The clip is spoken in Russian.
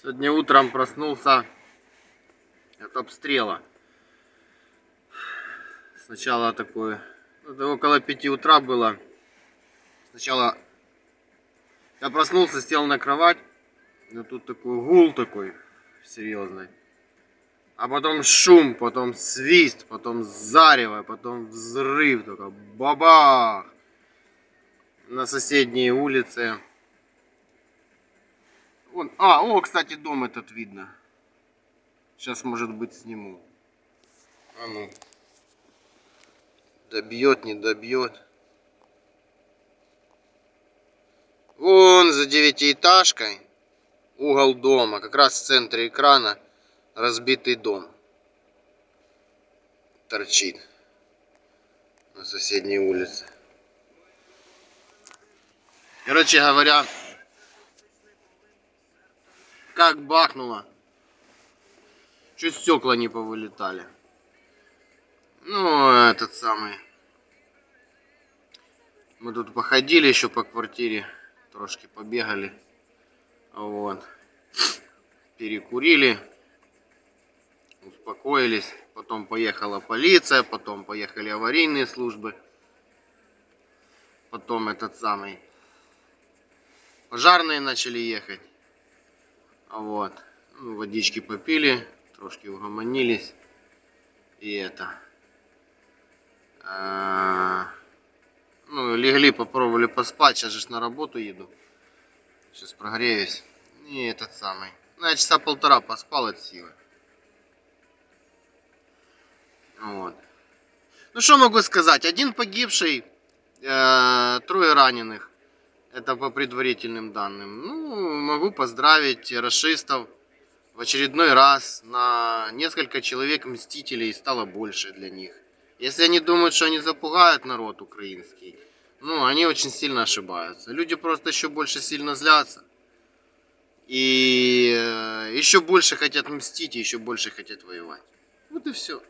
Сегодня утром проснулся от обстрела. Сначала такое, ну, это около 5 утра было. Сначала я проснулся, сел на кровать, и тут такой гул такой серьезный. А потом шум, потом свист, потом зарево, потом взрыв, только бабах. На соседней улице. Вон, а, о, кстати, дом этот видно. Сейчас, может быть, сниму. А ну. Добьет, не добьет. Вон за девятиэтажкой угол дома, как раз в центре экрана разбитый дом торчит на соседней улице. Короче говоря, как бахнуло, чуть стекла не повылетали. Ну, этот самый. Мы тут походили еще по квартире, трошки побегали. Вот. Перекурили успокоились. Потом поехала полиция, потом поехали аварийные службы. Потом этот самый пожарные начали ехать. Вот. Ну, водички попили, трошки угомонились. И это. А, ну, легли, попробовали поспать. Сейчас же на работу еду. Сейчас прогреюсь. И этот самый. Ну, я часа полтора поспал от силы. Вот. Ну что могу сказать? Один погибший, э, трое раненых. Это по предварительным данным. Ну, могу поздравить расистов. В очередной раз на несколько человек мстителей стало больше для них. Если они думают, что они запугают народ украинский, ну, они очень сильно ошибаются. Люди просто еще больше сильно злятся. И э, еще больше хотят мстить, и еще больше хотят воевать. Вот и все.